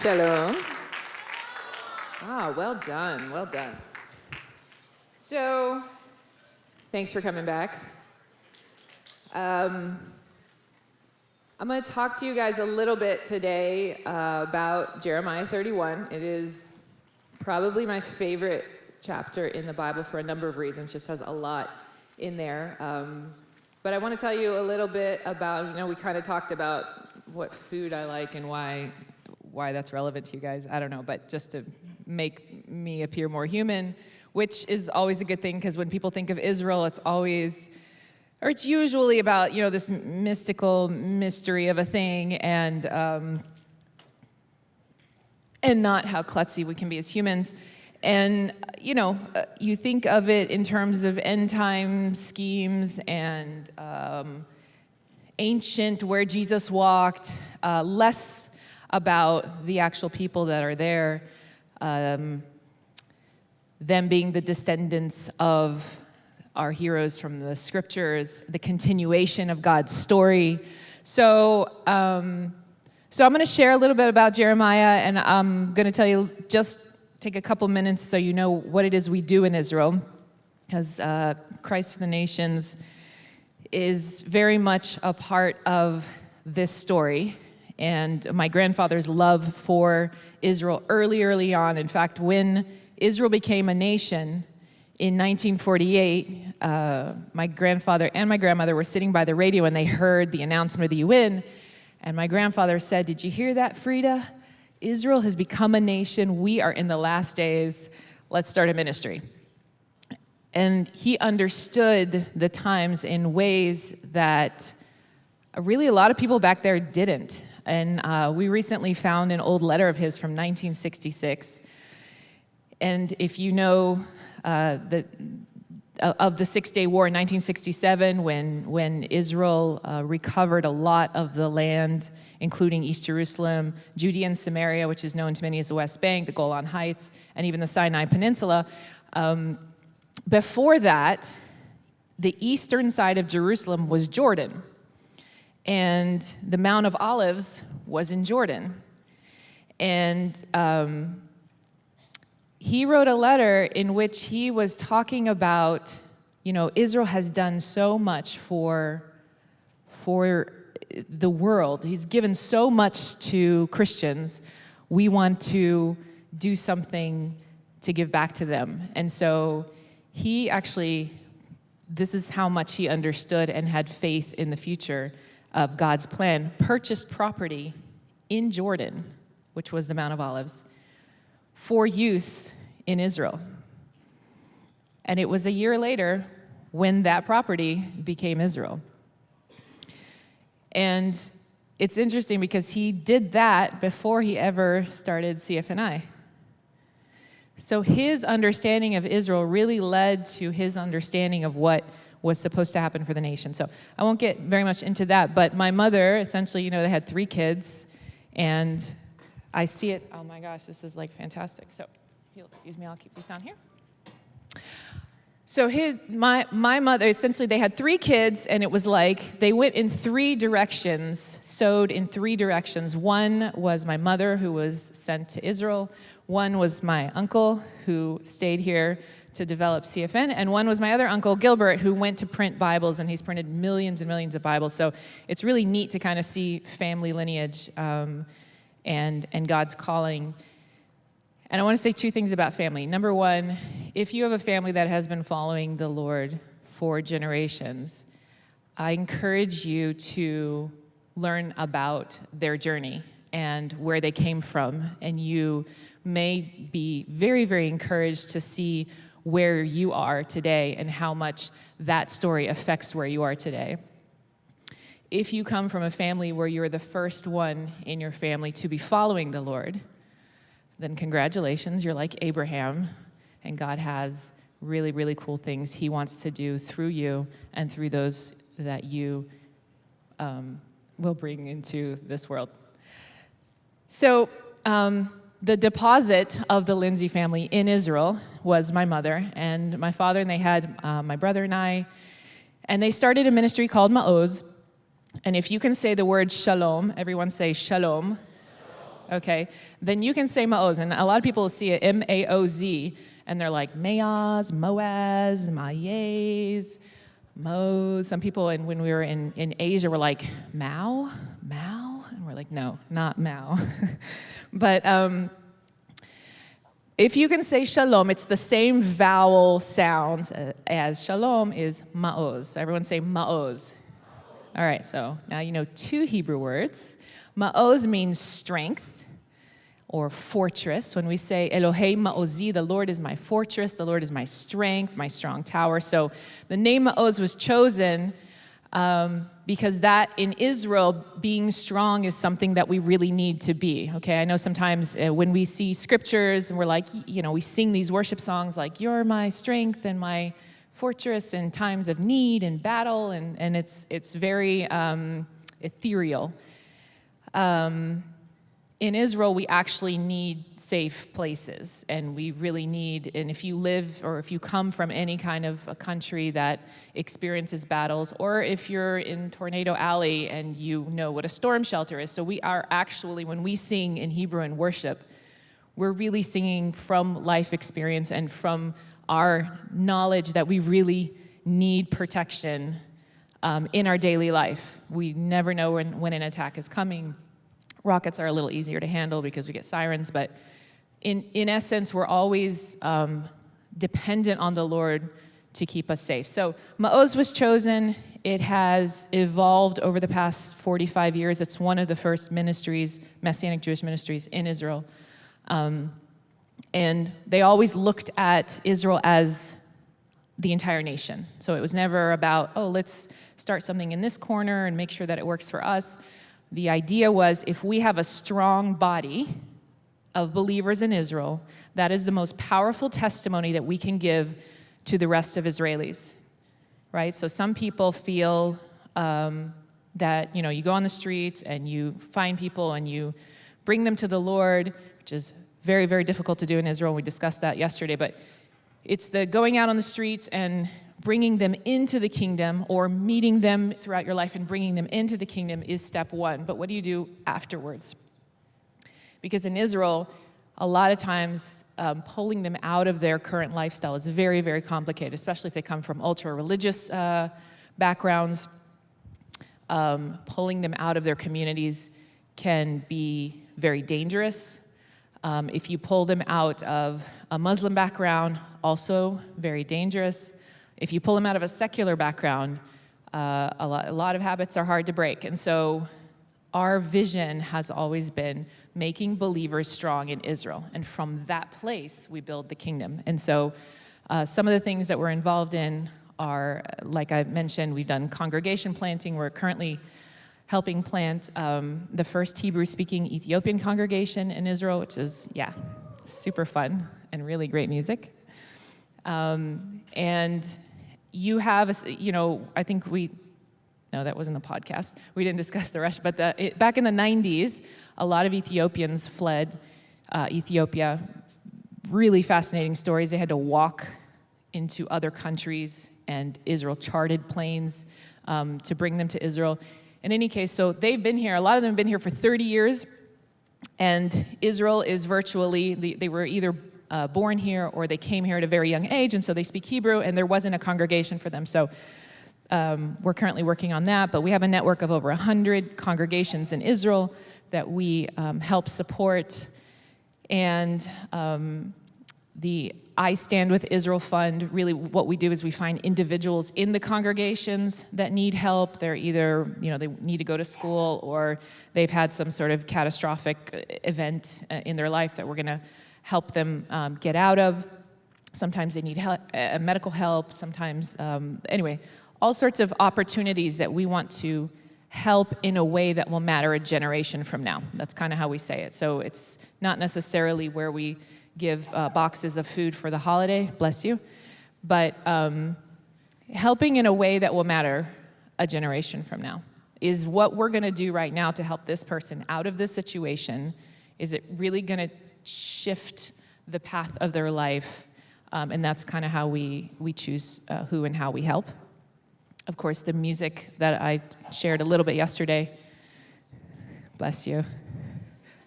Shalom. Ah, well done, well done. So, thanks for coming back. Um, I'm going to talk to you guys a little bit today uh, about Jeremiah 31. It is probably my favorite chapter in the Bible for a number of reasons, just has a lot in there. Um, but I want to tell you a little bit about, you know, we kind of talked about what food I like and why why that's relevant to you guys. I don't know, but just to make me appear more human, which is always a good thing because when people think of Israel, it's always, or it's usually about, you know, this mystical mystery of a thing and, um, and not how klutzy we can be as humans. And, you know, uh, you think of it in terms of end time schemes and um, ancient where Jesus walked, uh, less about the actual people that are there, um, them being the descendants of our heroes from the scriptures, the continuation of God's story. So, um, so I'm going to share a little bit about Jeremiah, and I'm going to tell you just take a couple minutes so you know what it is we do in Israel, because uh, Christ for the Nations is very much a part of this story and my grandfather's love for Israel early, early on. In fact, when Israel became a nation in 1948, uh, my grandfather and my grandmother were sitting by the radio and they heard the announcement of the UN. And my grandfather said, Did you hear that, Freda? Israel has become a nation. We are in the last days. Let's start a ministry. And he understood the times in ways that really a lot of people back there didn't. And uh, we recently found an old letter of his from 1966. And if you know uh, the, uh, of the Six-Day War in 1967, when, when Israel uh, recovered a lot of the land, including East Jerusalem, Judea and Samaria, which is known to many as the West Bank, the Golan Heights, and even the Sinai Peninsula. Um, before that, the eastern side of Jerusalem was Jordan and the Mount of Olives was in Jordan. And um, he wrote a letter in which he was talking about, you know, Israel has done so much for, for the world. He's given so much to Christians. We want to do something to give back to them. And so he actually, this is how much he understood and had faith in the future of God's plan, purchased property in Jordan, which was the Mount of Olives, for use in Israel. And it was a year later when that property became Israel. And it's interesting because he did that before he ever started CFNI. So his understanding of Israel really led to his understanding of what was supposed to happen for the nation. So I won't get very much into that, but my mother, essentially, you know, they had three kids, and I see it, oh my gosh, this is like fantastic. So, excuse me, I'll keep these down here. So his, my, my mother, essentially they had three kids and it was like they went in three directions, sowed in three directions. One was my mother who was sent to Israel. One was my uncle who stayed here to develop CFN, and one was my other uncle, Gilbert, who went to print Bibles, and he's printed millions and millions of Bibles. So it's really neat to kind of see family lineage um, and, and God's calling. And I want to say two things about family. Number one, if you have a family that has been following the Lord for generations, I encourage you to learn about their journey and where they came from. And you may be very, very encouraged to see where you are today and how much that story affects where you are today. If you come from a family where you're the first one in your family to be following the Lord, then congratulations, you're like Abraham, and God has really, really cool things He wants to do through you and through those that you um, will bring into this world. So, um, the deposit of the Lindsay family in Israel was my mother and my father, and they had uh, my brother and I, and they started a ministry called Ma'oz. And if you can say the word shalom, everyone say shalom. okay, then you can say Maoz. And a lot of people see it M A O Z, and they're like Mayaz, Moaz, Mayez, Mo's. Some people, and when we were in, in Asia, were like Mao, Mao, and we're like, no, not Mao. but um, if you can say shalom, it's the same vowel sounds as shalom is ma'oz. Everyone say ma'oz. All right, so now you know two Hebrew words. Ma'oz means strength or fortress. When we say Elohei Ma'ozi, the Lord is my fortress, the Lord is my strength, my strong tower. So the name Ma'oz was chosen um, because that in Israel, being strong is something that we really need to be. Okay, I know sometimes uh, when we see scriptures and we're like, you know, we sing these worship songs like, You're my strength and my fortress in times of need and battle, and, and it's, it's very um, ethereal. Um, in Israel, we actually need safe places, and we really need, and if you live or if you come from any kind of a country that experiences battles, or if you're in Tornado Alley and you know what a storm shelter is. So we are actually, when we sing in Hebrew and worship, we're really singing from life experience and from our knowledge that we really need protection um, in our daily life. We never know when, when an attack is coming Rockets are a little easier to handle because we get sirens, but in, in essence, we're always um, dependent on the Lord to keep us safe. So Ma'oz was chosen. It has evolved over the past 45 years. It's one of the first ministries, Messianic Jewish ministries in Israel. Um, and they always looked at Israel as the entire nation. So it was never about, oh, let's start something in this corner and make sure that it works for us. The idea was if we have a strong body of believers in Israel, that is the most powerful testimony that we can give to the rest of Israelis, right? So some people feel um, that, you know, you go on the streets and you find people and you bring them to the Lord, which is very, very difficult to do in Israel. We discussed that yesterday, but it's the going out on the streets and bringing them into the kingdom or meeting them throughout your life and bringing them into the kingdom is step one. But what do you do afterwards? Because in Israel, a lot of times um, pulling them out of their current lifestyle is very, very complicated, especially if they come from ultra religious uh, backgrounds. Um, pulling them out of their communities can be very dangerous. Um, if you pull them out of a Muslim background, also very dangerous. If you pull them out of a secular background, uh, a, lot, a lot of habits are hard to break. And so our vision has always been making believers strong in Israel. And from that place, we build the kingdom. And so uh, some of the things that we're involved in are, like I mentioned, we've done congregation planting. We're currently helping plant um, the first Hebrew-speaking Ethiopian congregation in Israel, which is, yeah, super fun and really great music. Um, and you have, you know, I think we, no, that wasn't the podcast. We didn't discuss the rest, but the, it, back in the 90s, a lot of Ethiopians fled uh, Ethiopia. Really fascinating stories. They had to walk into other countries, and Israel charted planes um, to bring them to Israel. In any case, so they've been here, a lot of them have been here for 30 years, and Israel is virtually, they were either uh, born here or they came here at a very young age and so they speak Hebrew and there wasn't a congregation for them. So um, we're currently working on that, but we have a network of over 100 congregations in Israel that we um, help support. And um, the I Stand With Israel Fund, really what we do is we find individuals in the congregations that need help. They're either, you know, they need to go to school or they've had some sort of catastrophic event uh, in their life that we're gonna help them um, get out of. Sometimes they need help, uh, medical help, sometimes, um, anyway, all sorts of opportunities that we want to help in a way that will matter a generation from now. That's kind of how we say it. So it's not necessarily where we give uh, boxes of food for the holiday, bless you, but um, helping in a way that will matter a generation from now is what we're gonna do right now to help this person out of this situation. Is it really gonna shift the path of their life. Um, and that's kind of how we, we choose uh, who and how we help. Of course, the music that I shared a little bit yesterday, bless you,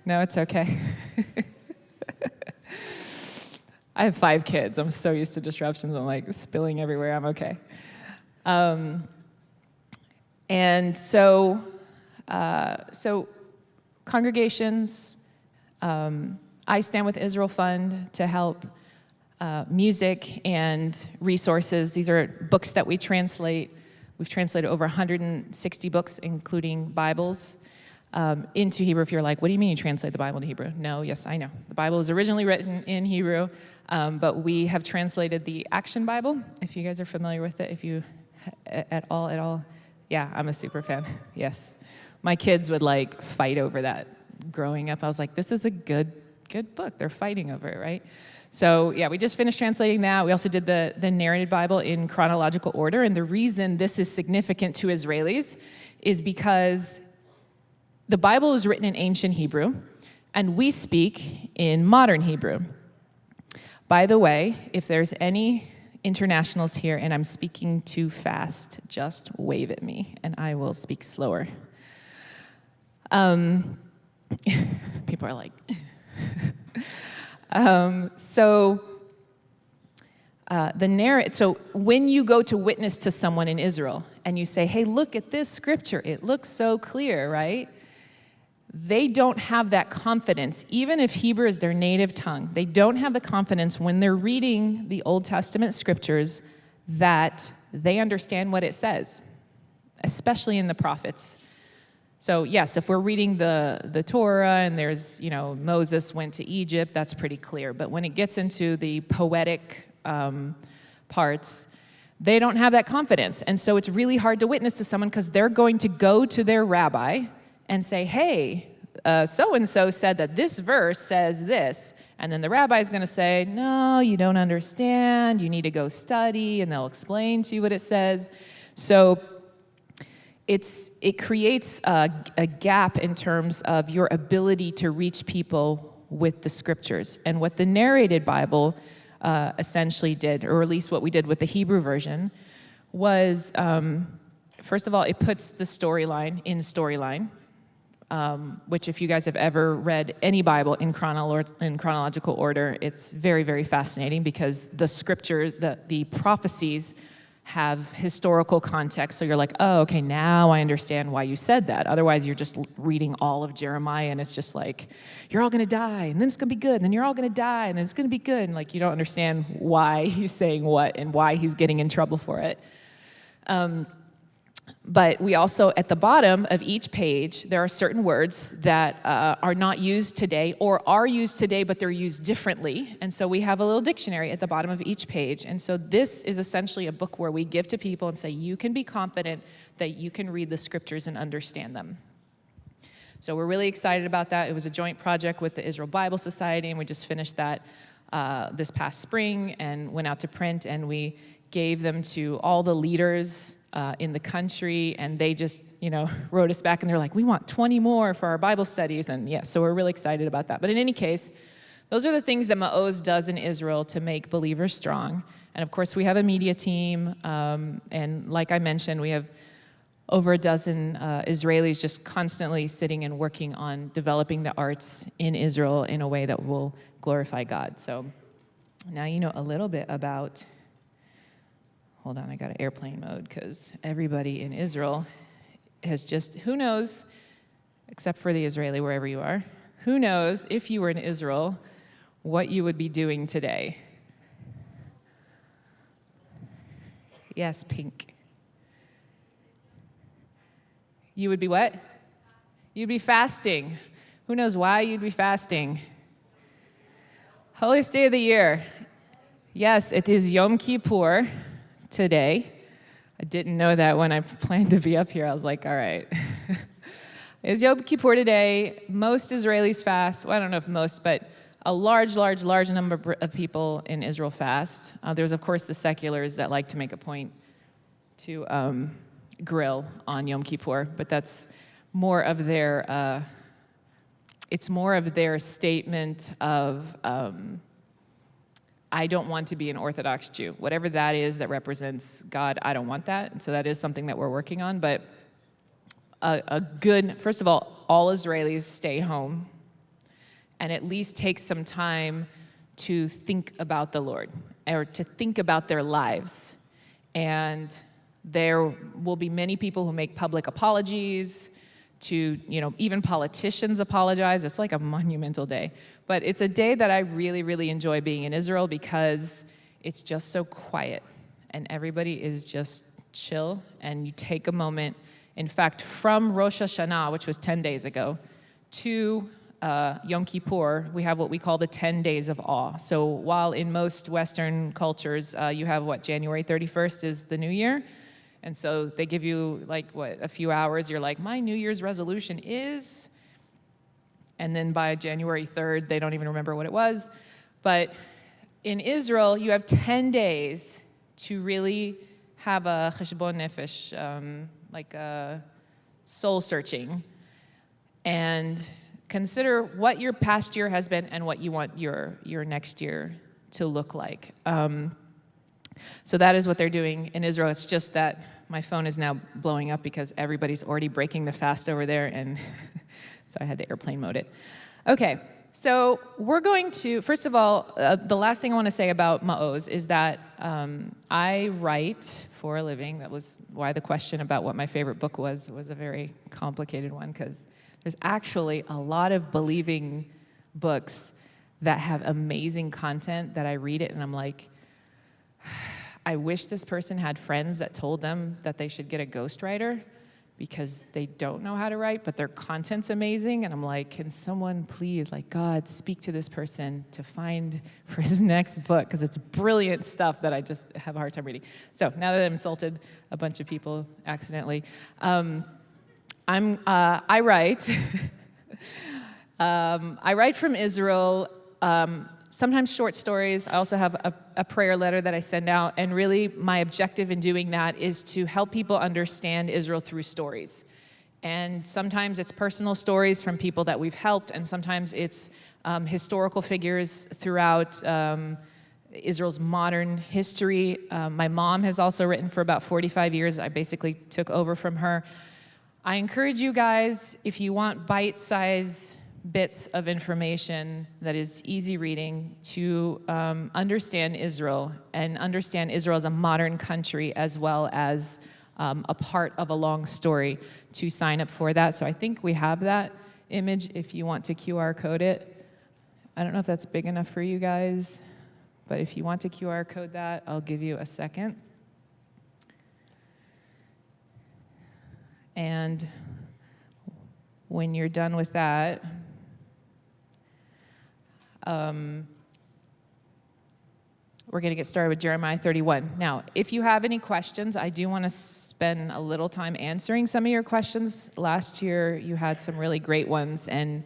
No, it's okay. I have five kids. I'm so used to disruptions. I'm like spilling everywhere. I'm okay. Um, and so, uh, so congregations, um, I Stand with Israel Fund to help uh, music and resources. These are books that we translate. We've translated over 160 books, including Bibles, um, into Hebrew. If you're like, what do you mean you translate the Bible to Hebrew? No, yes, I know. The Bible was originally written in Hebrew, um, but we have translated the Action Bible, if you guys are familiar with it, if you at all, at all. Yeah, I'm a super fan, yes. My kids would like fight over that growing up. I was like, this is a good, good book. They're fighting over it, right? So yeah, we just finished translating that. We also did the, the narrated Bible in chronological order. And the reason this is significant to Israelis is because the Bible is written in ancient Hebrew, and we speak in modern Hebrew. By the way, if there's any internationals here and I'm speaking too fast, just wave at me and I will speak slower. Um, people are like, um, so uh, the so when you go to witness to someone in Israel and you say, hey, look at this scripture, it looks so clear, right? They don't have that confidence, even if Hebrew is their native tongue, they don't have the confidence when they're reading the Old Testament scriptures that they understand what it says, especially in the prophets. So yes, if we're reading the, the Torah and there's, you know, Moses went to Egypt, that's pretty clear. But when it gets into the poetic um, parts, they don't have that confidence. And so it's really hard to witness to someone because they're going to go to their rabbi and say, hey, so-and-so uh, said that this verse says this. And then the rabbi is going to say, no, you don't understand. You need to go study, and they'll explain to you what it says. So it's, it creates a, a gap in terms of your ability to reach people with the scriptures. And what the narrated Bible uh, essentially did, or at least what we did with the Hebrew version, was um, first of all, it puts the storyline in storyline, um, which if you guys have ever read any Bible in, chronolo in chronological order, it's very, very fascinating because the scripture, the, the prophecies have historical context. So you're like, oh, okay, now I understand why you said that. Otherwise, you're just reading all of Jeremiah and it's just like, you're all gonna die, and then it's gonna be good, and then you're all gonna die, and then it's gonna be good. And like, you don't understand why he's saying what and why he's getting in trouble for it. Um, but we also, at the bottom of each page, there are certain words that uh, are not used today or are used today, but they're used differently. And so we have a little dictionary at the bottom of each page. And so this is essentially a book where we give to people and say, you can be confident that you can read the scriptures and understand them. So we're really excited about that. It was a joint project with the Israel Bible Society, and we just finished that uh, this past spring and went out to print, and we gave them to all the leaders uh, in the country, and they just, you know, wrote us back and they're like, we want 20 more for our Bible studies, and yeah, so we're really excited about that. But in any case, those are the things that Ma'oz does in Israel to make believers strong. And of course, we have a media team, um, and like I mentioned, we have over a dozen uh, Israelis just constantly sitting and working on developing the arts in Israel in a way that will glorify God. So now you know a little bit about hold on, I got an airplane mode because everybody in Israel has just, who knows, except for the Israeli, wherever you are, who knows if you were in Israel, what you would be doing today? Yes, pink. You would be what? You'd be fasting. Who knows why you'd be fasting? Holiest day of the year. Yes, it is Yom Kippur today. I didn't know that when I planned to be up here. I was like, all right. it's Yom Kippur today. Most Israelis fast. Well, I don't know if most, but a large, large, large number of people in Israel fast. Uh, there's, of course, the seculars that like to make a point to um, grill on Yom Kippur, but that's more of their, uh, it's more of their statement of um, I don't want to be an Orthodox Jew. Whatever that is that represents God, I don't want that. And so that is something that we're working on. But a, a good, first of all, all Israelis stay home. and at least take some time to think about the Lord or to think about their lives. And there will be many people who make public apologies to, you know, even politicians apologize. It's like a monumental day. But it's a day that I really, really enjoy being in Israel because it's just so quiet and everybody is just chill and you take a moment. In fact, from Rosh Hashanah, which was 10 days ago, to uh, Yom Kippur, we have what we call the 10 days of awe. So while in most Western cultures, uh, you have what, January 31st is the new year, and so they give you like, what, a few hours, you're like, my New Year's resolution is, and then by January 3rd, they don't even remember what it was. But in Israel, you have 10 days to really have a cheshbon nefesh, um, like a soul searching, and consider what your past year has been and what you want your, your next year to look like. Um, so that is what they're doing in Israel. It's just that my phone is now blowing up because everybody's already breaking the fast over there, and so I had to airplane mode it. Okay, so we're going to, first of all, uh, the last thing I want to say about Ma'oz is that um, I write for a living. That was why the question about what my favorite book was was a very complicated one because there's actually a lot of believing books that have amazing content that I read it and I'm like, I wish this person had friends that told them that they should get a ghostwriter because they don't know how to write, but their content's amazing. And I'm like, can someone please, like, God, speak to this person to find for his next book? Because it's brilliant stuff that I just have a hard time reading. So now that I've insulted a bunch of people accidentally, um, I'm, uh, I write. um, I write from Israel. Um, sometimes short stories. I also have a, a, prayer letter that I send out, and really my objective in doing that is to help people understand Israel through stories. And sometimes it's personal stories from people that we've helped, and sometimes it's um, historical figures throughout um, Israel's modern history. Um, my mom has also written for about 45 years. I basically took over from her. I encourage you guys, if you want bite-sized bits of information that is easy reading to um, understand Israel and understand Israel as a modern country as well as um, a part of a long story to sign up for that. So I think we have that image if you want to QR code it. I don't know if that's big enough for you guys, but if you want to QR code that, I'll give you a second. And when you're done with that, um, we're going to get started with Jeremiah 31. Now, if you have any questions, I do want to spend a little time answering some of your questions. Last year, you had some really great ones, and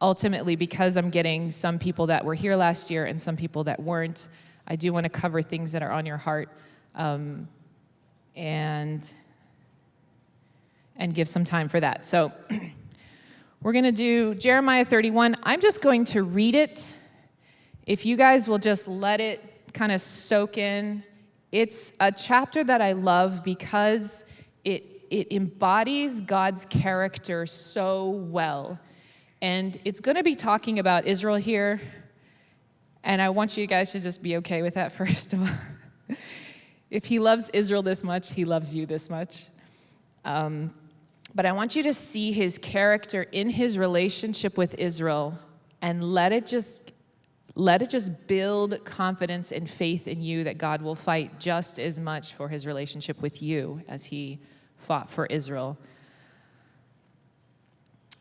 ultimately, because I'm getting some people that were here last year and some people that weren't, I do want to cover things that are on your heart um, and, and give some time for that. So We're going to do Jeremiah 31. I'm just going to read it. If you guys will just let it kind of soak in. It's a chapter that I love because it, it embodies God's character so well. And it's going to be talking about Israel here. And I want you guys to just be okay with that, first of all. if he loves Israel this much, he loves you this much. Um, but I want you to see his character in his relationship with Israel and let it just let it just build confidence and faith in you that God will fight just as much for his relationship with you as he fought for Israel.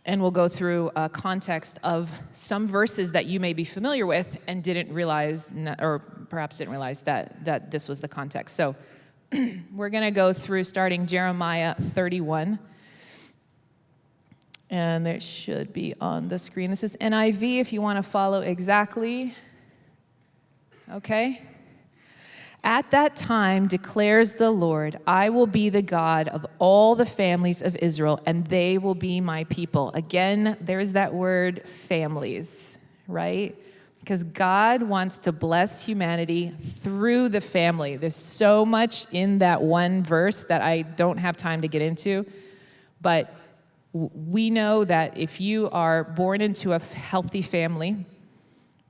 And we'll go through a context of some verses that you may be familiar with and didn't realize, or perhaps didn't realize that, that this was the context. So we're going to go through starting Jeremiah 31 and it should be on the screen. This is NIV if you want to follow exactly. Okay? At that time, declares the Lord, I will be the God of all the families of Israel, and they will be my people. Again, there's that word families, right? Because God wants to bless humanity through the family. There's so much in that one verse that I don't have time to get into, but We know that if you are born into a healthy family,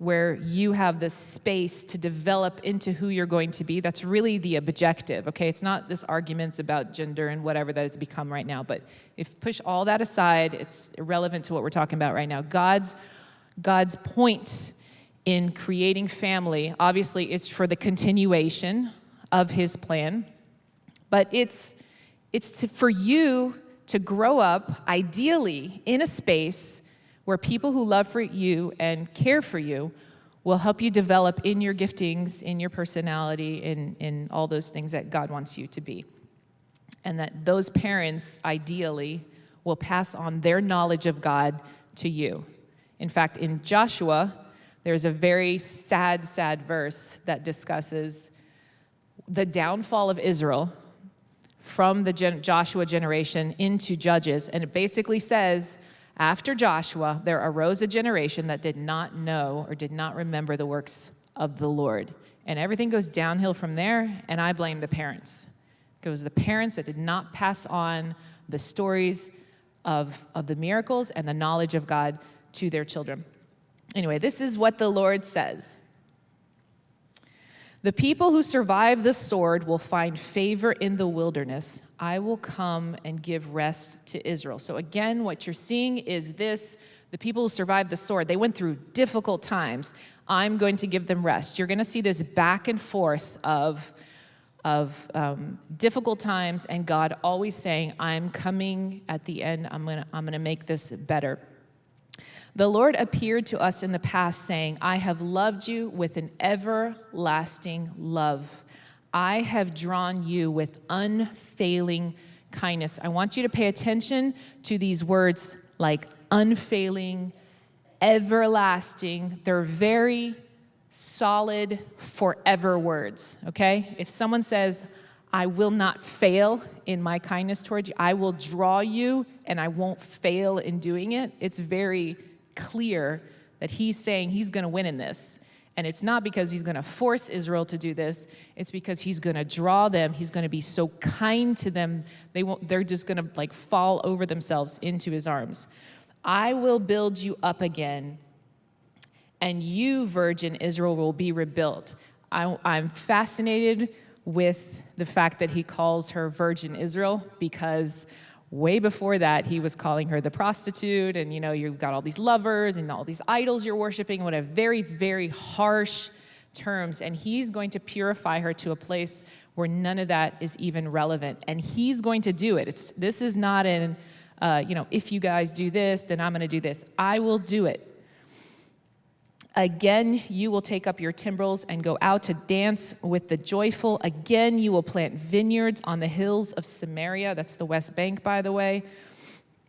where you have the space to develop into who you're going to be. That's really the objective, okay? It's not this arguments about gender and whatever that it's become right now, but if push all that aside, it's irrelevant to what we're talking about right now. God's, God's point in creating family, obviously, is for the continuation of his plan, but it's, it's to, for you to grow up, ideally, in a space where people who love for you and care for you will help you develop in your giftings, in your personality, in, in all those things that God wants you to be. And that those parents, ideally, will pass on their knowledge of God to you. In fact, in Joshua, there's a very sad, sad verse that discusses the downfall of Israel from the gen Joshua generation into Judges. And it basically says, after Joshua, there arose a generation that did not know or did not remember the works of the Lord. And everything goes downhill from there, and I blame the parents. It was the parents that did not pass on the stories of, of the miracles and the knowledge of God to their children. Anyway, this is what the Lord says. The people who survive the sword will find favor in the wilderness. I will come and give rest to Israel. So again, what you're seeing is this, the people who survived the sword, they went through difficult times. I'm going to give them rest. You're gonna see this back and forth of, of um, difficult times and God always saying, I'm coming at the end, I'm gonna, I'm gonna make this better. The Lord appeared to us in the past saying, I have loved you with an everlasting love. I have drawn you with unfailing kindness. I want you to pay attention to these words like unfailing, everlasting. They're very solid, forever words, okay? If someone says, I will not fail in my kindness towards you, I will draw you and I won't fail in doing it, it's very clear that he's saying he's gonna win in this. And it's not because he's going to force Israel to do this. It's because he's going to draw them. He's going to be so kind to them. They won't, they're just going to like fall over themselves into his arms. I will build you up again, and you, virgin Israel, will be rebuilt. I, I'm fascinated with the fact that he calls her virgin Israel because way before that, he was calling her the prostitute, and you know, you've got all these lovers and all these idols you're worshiping, what a very, very harsh terms. And he's going to purify her to a place where none of that is even relevant. And he's going to do it. It's, this is not an, uh, you know, if you guys do this, then I'm going to do this. I will do it. Again, you will take up your timbrels and go out to dance with the joyful. Again, you will plant vineyards on the hills of Samaria. That's the West Bank, by the way.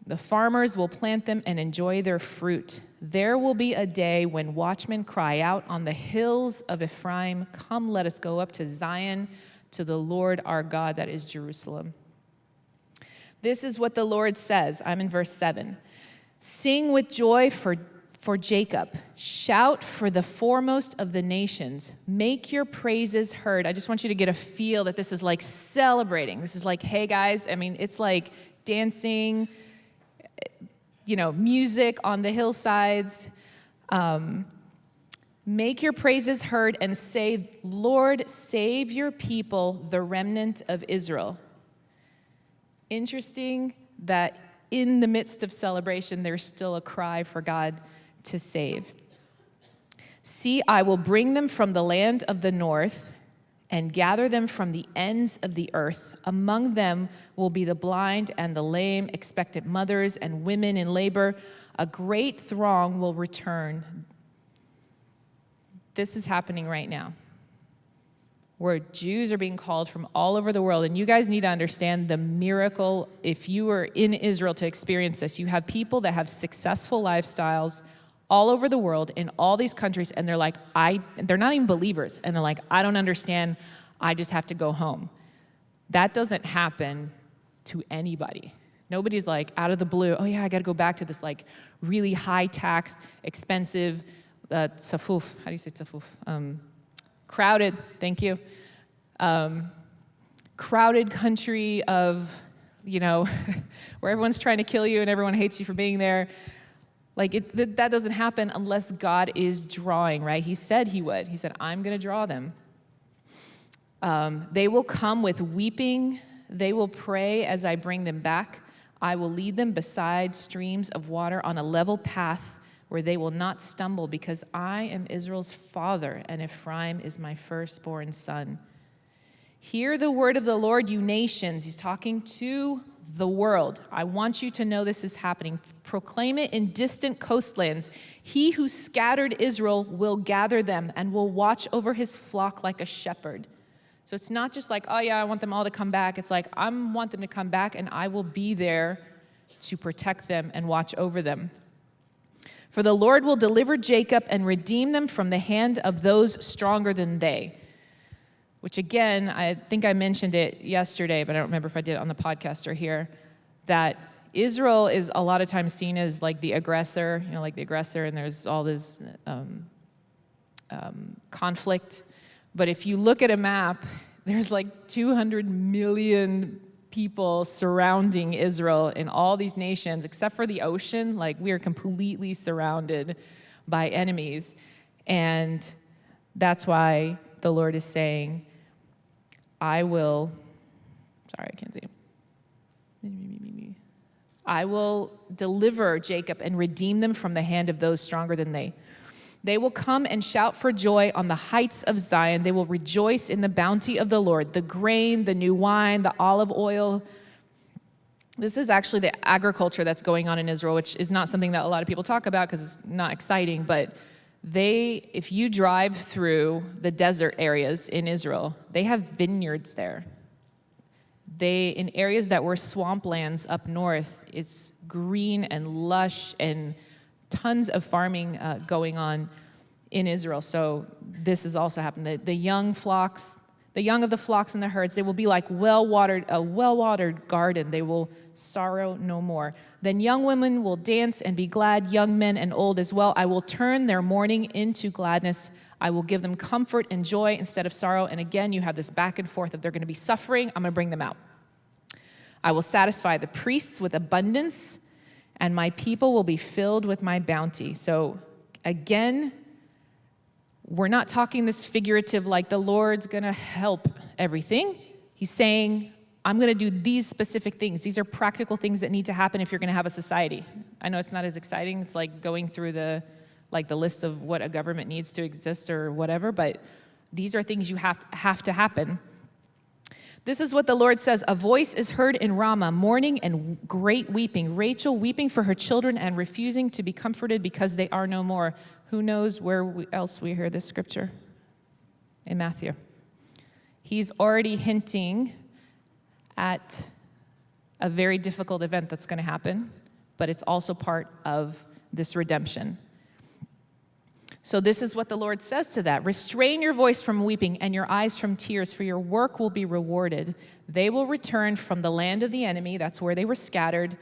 The farmers will plant them and enjoy their fruit. There will be a day when watchmen cry out on the hills of Ephraim, Come, let us go up to Zion, to the Lord our God, that is Jerusalem. This is what the Lord says. I'm in verse 7. Sing with joy for for Jacob. Shout for the foremost of the nations. Make your praises heard. I just want you to get a feel that this is like celebrating. This is like, hey guys, I mean, it's like dancing, you know, music on the hillsides. Um, Make your praises heard and say, Lord, save your people, the remnant of Israel. Interesting that in the midst of celebration, there's still a cry for God to save. See, I will bring them from the land of the north and gather them from the ends of the earth. Among them will be the blind and the lame, expectant mothers and women in labor. A great throng will return. This is happening right now, where Jews are being called from all over the world. And you guys need to understand the miracle. If you were in Israel to experience this, you have people that have successful lifestyles all over the world in all these countries and they're like i they're not even believers and they're like i don't understand i just have to go home. That doesn't happen to anybody. Nobody's like out of the blue oh yeah i got to go back to this like really high taxed expensive uh, how do you say tsafuf um, crowded thank you. Um, crowded country of you know, where everyone's trying to kill you and everyone hates you for being there. Like, it, th- that doesn't happen unless God is drawing, right? He said he would. He said, I'm going to draw them. Um, they will come with weeping. They will pray as I bring them back. I will lead them beside streams of water on a level path where they will not stumble, because I am Israel's father, and Ephraim is my firstborn son. Hear the word of the Lord, you nations. He's talking to the world. I want you to know this is happening. Proclaim it in distant coastlands. He who scattered Israel will gather them and will watch over his flock like a shepherd. So it's not just like, oh yeah, I want them all to come back. It's like, I want them to come back and I will be there to protect them and watch over them. For the Lord will deliver Jacob and redeem them from the hand of those stronger than they. Which again, I think I mentioned it yesterday, but I don't remember if I did it on the podcast or here, that Israel is a lot of times seen as like the aggressor, you know, like the aggressor, and there's all this um, um, conflict. But if you look at a map, there's like 200 million people surrounding Israel in all these nations, except for the ocean. Like, we are completely surrounded by enemies. And that's why the Lord is saying, I will, sorry, I can't see. I will deliver Jacob and redeem them from the hand of those stronger than they. They will come and shout for joy on the heights of Zion. They will rejoice in the bounty of the Lord, the grain, the new wine, the olive oil. This is actually the agriculture that's going on in Israel, which is not something that a lot of people talk about because it's not exciting, but they, if you drive through the desert areas in Israel, they have vineyards there. They, in areas that were swamplands up north, it's green and lush and tons of farming uh, going on in Israel. So this has also happened. The, the young flocks, the young of the flocks and the herds, they will be like well-watered, a well-watered garden. They will sorrow no more. Then young women will dance and be glad, young men and old as well. I will turn their mourning into gladness. I will give them comfort and joy instead of sorrow. And again, you have this back and forth of they're going to be suffering. I'm going to bring them out. I will satisfy the priests with abundance and my people will be filled with my bounty. So again, we're not talking this figurative like the Lord's gonna help everything. He's saying, I'm gonna do these specific things. These are practical things that need to happen if you're gonna have a society. I know it's not as exciting, it's like going through the like the list of what a government needs to exist or whatever, but these are things you have, have to happen. This is what the Lord says A voice is heard in Ramah, mourning and great weeping. Rachel weeping for her children and refusing to be comforted because they are no more. Who knows where else we hear this scripture? In Matthew. He's already hinting at a very difficult event that's going to happen, but it's also part of this redemption. So, this is what the Lord says to that Restrain your voice from weeping and your eyes from tears, for your work will be rewarded. They will return from the land of the enemy, that's where they were scattered.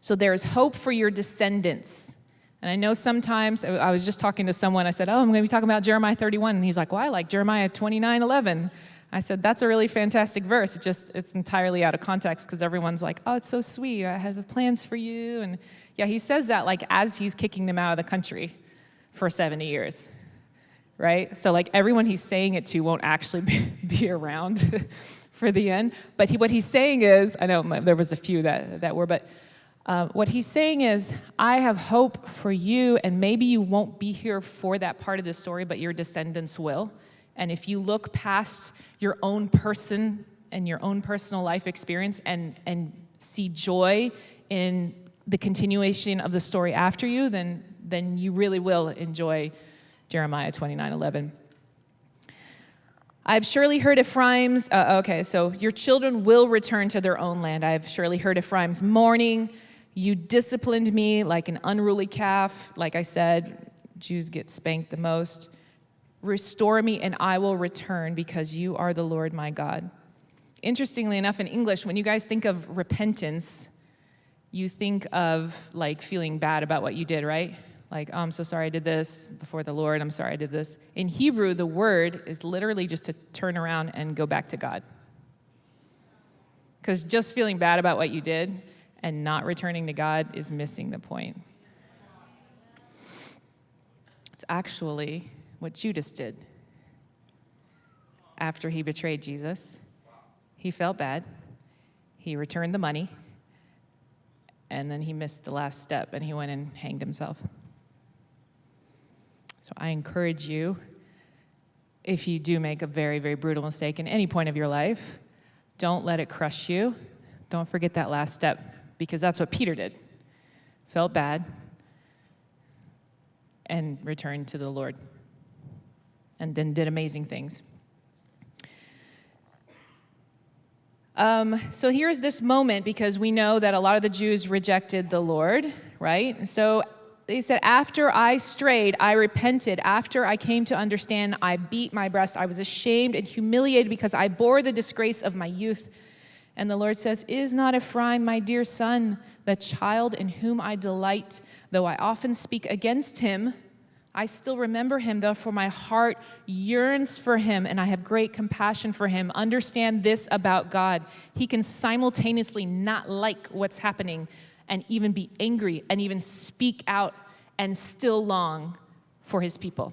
So, there is hope for your descendants. And I know sometimes, I was just talking to someone, I said, Oh, I'm going to be talking about Jeremiah 31. And he's like, Well, I like Jeremiah 29 11. I said, That's a really fantastic verse. It just, it's entirely out of context because everyone's like, Oh, it's so sweet. I have plans for you. And yeah, he says that like as he's kicking them out of the country for 70 years, right? So, like, everyone he's saying it to won't actually be, be around for the end. But he, what he's saying is, I know there was a few that, that were, but uh, what he's saying is, I have hope for you, and maybe you won't be here for that part of the story, but your descendants will. And if you look past your own person and your own personal life experience and, and see joy in the continuation of the story after you, then then you really will enjoy Jeremiah 29 11. I've surely heard Ephraim's, uh, okay, so your children will return to their own land. I've surely heard Ephraim's mourning. You disciplined me like an unruly calf. Like I said, Jews get spanked the most. Restore me and I will return because you are the Lord my God. Interestingly enough, in English, when you guys think of repentance, you think of like feeling bad about what you did, right? like, oh, I'm so sorry I did this before the Lord, I'm sorry I did this. In Hebrew, the word is literally just to turn around and go back to God. Because just feeling bad about what you did and not returning to God is missing the point. It's actually what Judas did after he betrayed Jesus. He felt bad. He returned the money. And then he missed the last step and he went and hanged himself. So I encourage you, if you do make a very, very brutal mistake in any point of your life, don't let it crush you. Don't forget that last step because that's what Peter did. Felt bad and returned to the Lord and then did amazing things. Um, so here's this moment because we know that a lot of the Jews rejected the Lord, right? So they said, After I strayed, I repented. After I came to understand, I beat my breast. I was ashamed and humiliated because I bore the disgrace of my youth. And the Lord says, Is not Ephraim my dear son, the child in whom I delight? Though I often speak against him, I still remember him, therefore my heart yearns for him and I have great compassion for him. Understand this about God. He can simultaneously not like what's happening and even be angry and even speak out and still long for his people.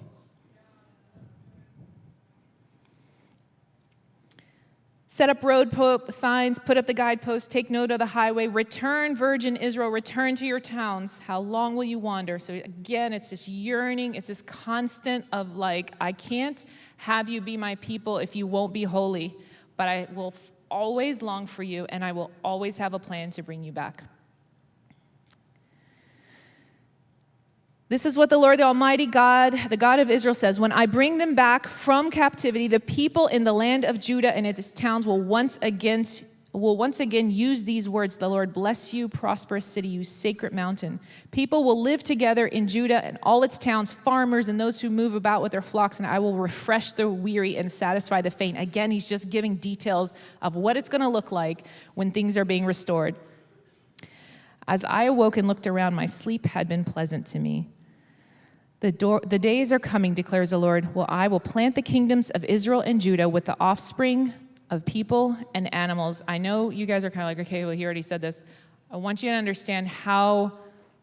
Set up road signs, put up the guideposts, take note of the highway. Return, virgin Israel, return to your towns. How long will you wander? So again, it's this yearning, it's this constant of like, I can't have you be my people if you won't be holy, but I will always long for you and I will always have a plan to bring you back. This is what the Lord, the Almighty God, the God of Israel says When I bring them back from captivity, the people in the land of Judah and its towns will once again, will once again use these words The Lord bless you, prosperous city, you sacred mountain. People will live together in Judah and all its towns, farmers and those who move about with their flocks, and I will refresh the weary and satisfy the faint. Again, he's just giving details of what it's going to look like when things are being restored. As I awoke and looked around, my sleep had been pleasant to me. The, door, the days are coming, declares the Lord, well, I will plant the kingdoms of Israel and Judah with the offspring of people and animals. I know you guys are kind of like, okay, well, he already said this. I want you to understand how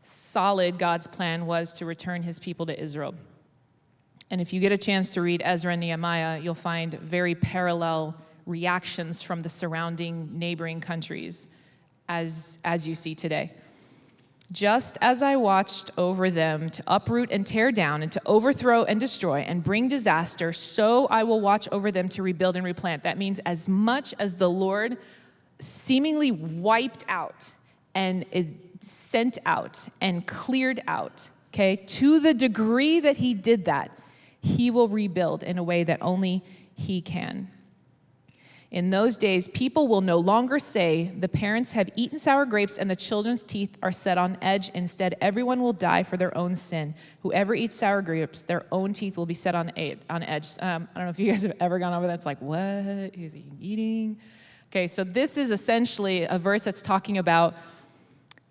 solid God's plan was to return his people to Israel. And if you get a chance to read Ezra and Nehemiah, you'll find very parallel reactions from the surrounding neighboring countries as, as you see today. Just as I watched over them to uproot and tear down and to overthrow and destroy and bring disaster, so I will watch over them to rebuild and replant. That means as much as the Lord seemingly wiped out and is sent out and cleared out, okay, to the degree that he did that, he will rebuild in a way that only he can. In those days, people will no longer say, The parents have eaten sour grapes and the children's teeth are set on edge. Instead, everyone will die for their own sin. Whoever eats sour grapes, their own teeth will be set on, on edge. Um, I don't know if you guys have ever gone over that. It's like, what is he eating? Okay, so this is essentially a verse that's talking about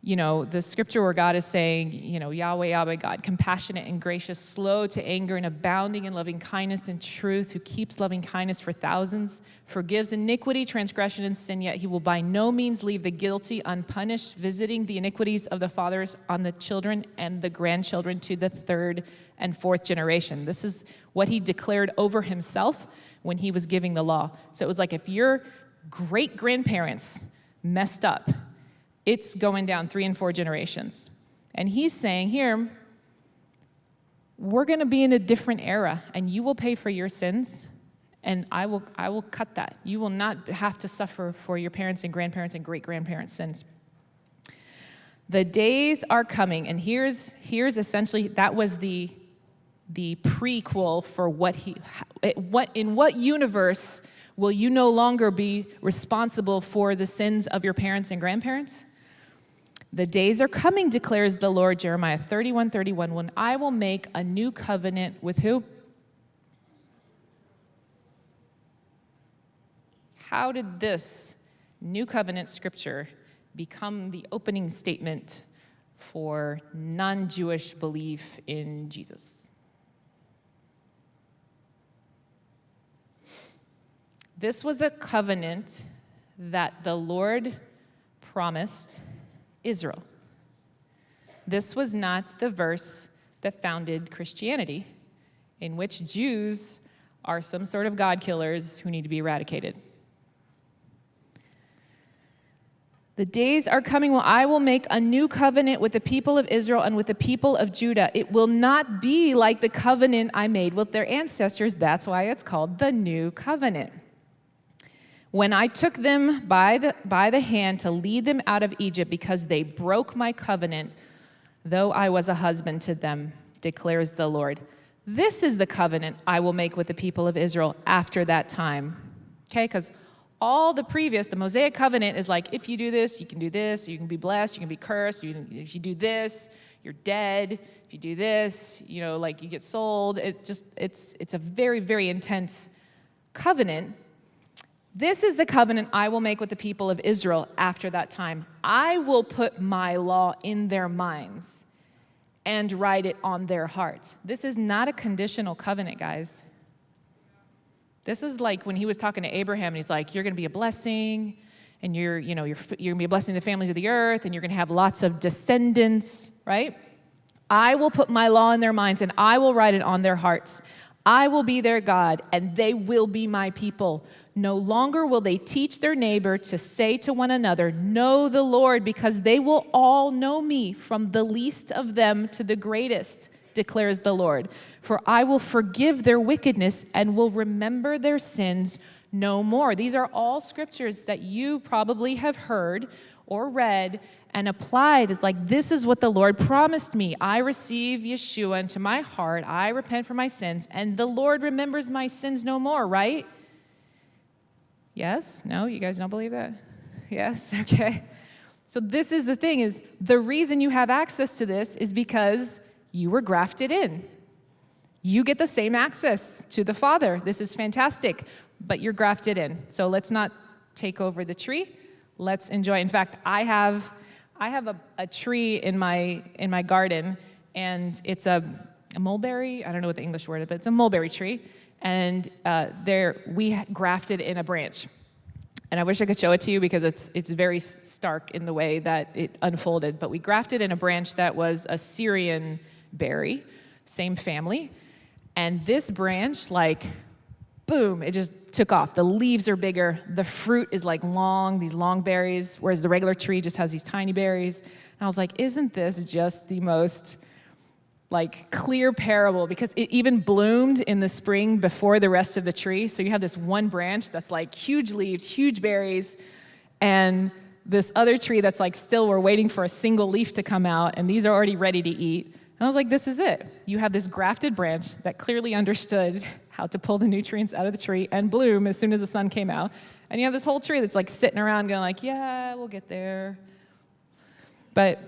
you know, the scripture where God is saying, you know, Yahweh, Yahweh, God, compassionate and gracious, slow to anger and abounding in loving kindness and truth, who keeps loving kindness for thousands, forgives iniquity, transgression, and sin, yet he will by no means leave the guilty unpunished, visiting the iniquities of the fathers on the children and the grandchildren to the third and fourth generation. This is what he declared over himself when he was giving the law. So it was like if your great grandparents messed up, it's going down three and four generations. And he's saying here, we're going to be in a different era, and you will pay for your sins, and I will, I will cut that. You will not have to suffer for your parents and grandparents and great grandparents' sins. The days are coming, and here's, here's essentially that was the, the prequel for what he, what, in what universe will you no longer be responsible for the sins of your parents and grandparents? The days are coming, declares the Lord, Jeremiah 31 31, when I will make a new covenant with who? How did this new covenant scripture become the opening statement for non Jewish belief in Jesus? This was a covenant that the Lord promised Israel. This was not the verse that founded Christianity, in which Jews are some sort of God killers who need to be eradicated. The days are coming when I will make a new covenant with the people of Israel and with the people of Judah. It will not be like the covenant I made with their ancestors. That's why it's called the new covenant. When I took them by the, by the hand to lead them out of Egypt because they broke my covenant, though I was a husband to them, declares the Lord. This is the covenant I will make with the people of Israel after that time. Okay, because all the previous, the Mosaic covenant is like, if you do this, you can do this, you can be blessed, you can be cursed, you, if you do this, you're dead. If you do this, you know, like you get sold. It just, it's, it's a very, very intense covenant. This is the covenant I will make with the people of Israel after that time. I will put my law in their minds and write it on their hearts. This is not a conditional covenant, guys. This is like when he was talking to Abraham and he's like, You're going to be a blessing, and you're, you know, you're, you're going to be a blessing to the families of the earth, and you're going to have lots of descendants, right? I will put my law in their minds and I will write it on their hearts. I will be their God and they will be my people. No longer will they teach their neighbor to say to one another, Know the Lord, because they will all know me, from the least of them to the greatest declares the Lord. For I will forgive their wickedness and will remember their sins no more. These are all scriptures that you probably have heard or read and applied as like, this is what the Lord promised me. I receive Yeshua into my heart. I repent for my sins, and the Lord remembers my sins no more, right? Yes? No? You guys don't believe that? Yes? Okay. So this is the thing is the reason you have access to this is because you were grafted in. You get the same access to the Father. This is fantastic, but you're grafted in. So let's not take over the tree. Let's enjoy. In fact, I have, I have a, a tree in my, in my garden, and it's a, a mulberry. I don't know what the English word is, but it's a mulberry tree. And uh, there, we grafted in a branch. And I wish I could show it to you because it's, it's very stark in the way that it unfolded. But we grafted in a branch that was a Syrian berry, same family. And this branch, like, boom, it just took off. The leaves are bigger. The fruit is like long, these long berries, whereas the regular tree just has these tiny berries. And I was like, isn't this just the most like clear parable because it even bloomed in the spring before the rest of the tree. So you have this one branch that's like huge leaves, huge berries, and this other tree that's like still we're waiting for a single leaf to come out, and these are already ready to eat. And I was like, this is it. You have this grafted branch that clearly understood how to pull the nutrients out of the tree and bloom as soon as the sun came out. And you have this whole tree that's like sitting around going like, yeah, we'll get there. But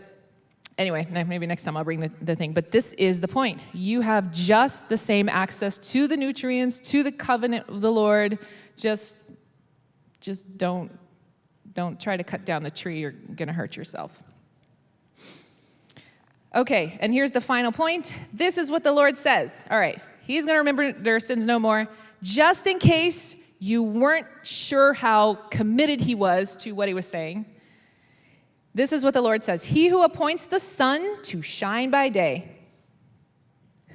anyway, maybe next time I'll bring the, the thing. But this is the point. You have just the same access to the nutrients, to the covenant of the Lord. Just, just don't, don't try to cut down the tree. You're going to hurt yourself. Okay, and here's the final point. This is what the Lord says. All right, He's going to remember their sins no more, just in case you weren't sure how committed He was to what He was saying. This is what the Lord says He who appoints the sun to shine by day.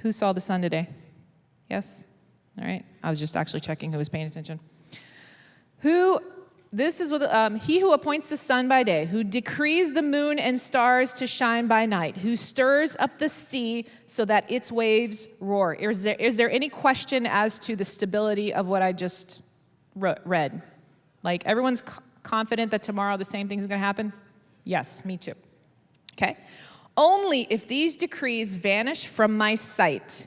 Who saw the sun today? Yes? All right, I was just actually checking who was paying attention. Who this is what um, he who appoints the sun by day, who decrees the moon and stars to shine by night, who stirs up the sea so that its waves roar. Is there, is there any question as to the stability of what I just read? Like everyone's confident that tomorrow the same thing is going to happen? Yes, me too. Okay. Only if these decrees vanish from my sight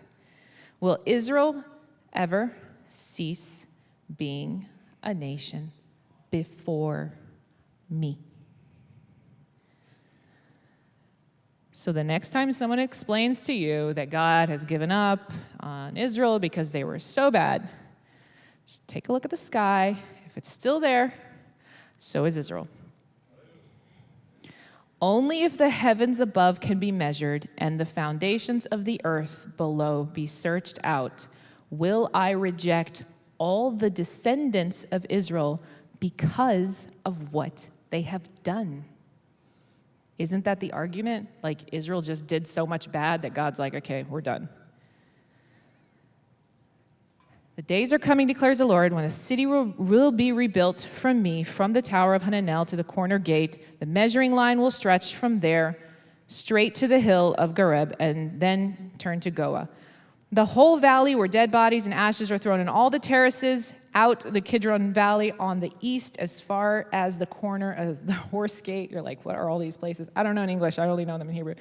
will Israel ever cease being a nation before me. So the next time someone explains to you that God has given up on Israel because they were so bad, just take a look at the sky. If it's still there, so is Israel. Only if the heavens above can be measured and the foundations of the earth below be searched out will I reject all the descendants of Israel because of what they have done. Isn't that the argument? Like Israel just did so much bad that God's like, okay, we're done. The days are coming, declares the Lord, when the city will, will, be rebuilt from me, from the tower of Hananel to the corner gate. The measuring line will stretch from there straight to the hill of Gareb and then turn to Goah. The whole valley where dead bodies and ashes are thrown, and all the terraces out the Kidron Valley on the east as far as the corner of the horse gate. You're like, what are all these places? I don't know in English, I only know them in Hebrew.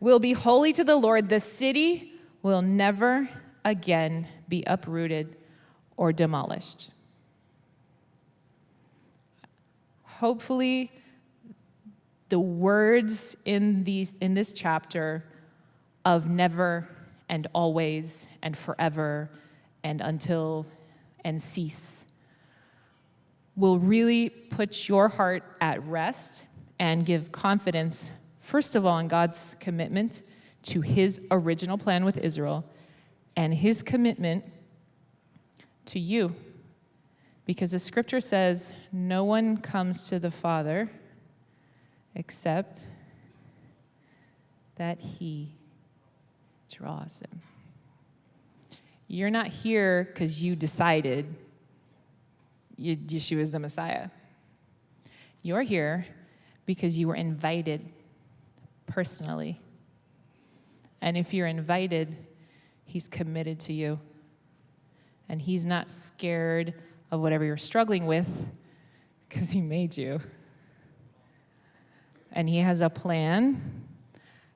Will be holy to the Lord. The city will never again be uprooted or demolished. Hopefully, the words in, these, in this chapter of never and always and forever and until and cease will really put your heart at rest and give confidence, first of all, in God's commitment to his original plan with Israel and his commitment to you. Because the scripture says, no one comes to the Father except that he draws him. You're not here because you decided Yeshua is the Messiah. You're here because you were invited personally. And if you're invited, he's committed to you. And he's not scared of whatever you're struggling with because he made you. And he has a plan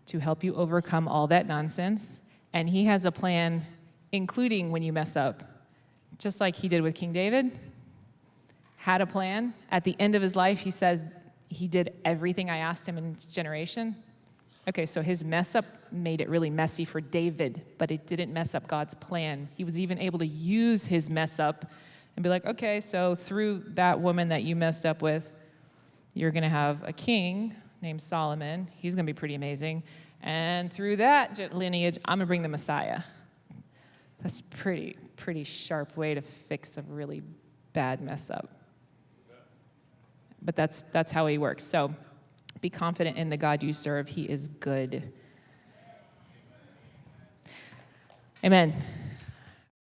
to help you overcome all that nonsense. And he has a plan, including when you mess up, just like he did with King David. Had a plan. At the end of his life, he says, He did everything I asked him in his generation. Okay, so his mess up made it really messy for David, but it didn't mess up God's plan. He was even able to use his mess up and be like, okay, so through that woman that you messed up with, you're going to have a king named Solomon. He's going to be pretty amazing. And through that lineage, I'm going to bring the Messiah. That's pretty, pretty sharp way to fix a really bad mess up. But that's, that's how he works. So be confident in the God you serve. He is good. Amen.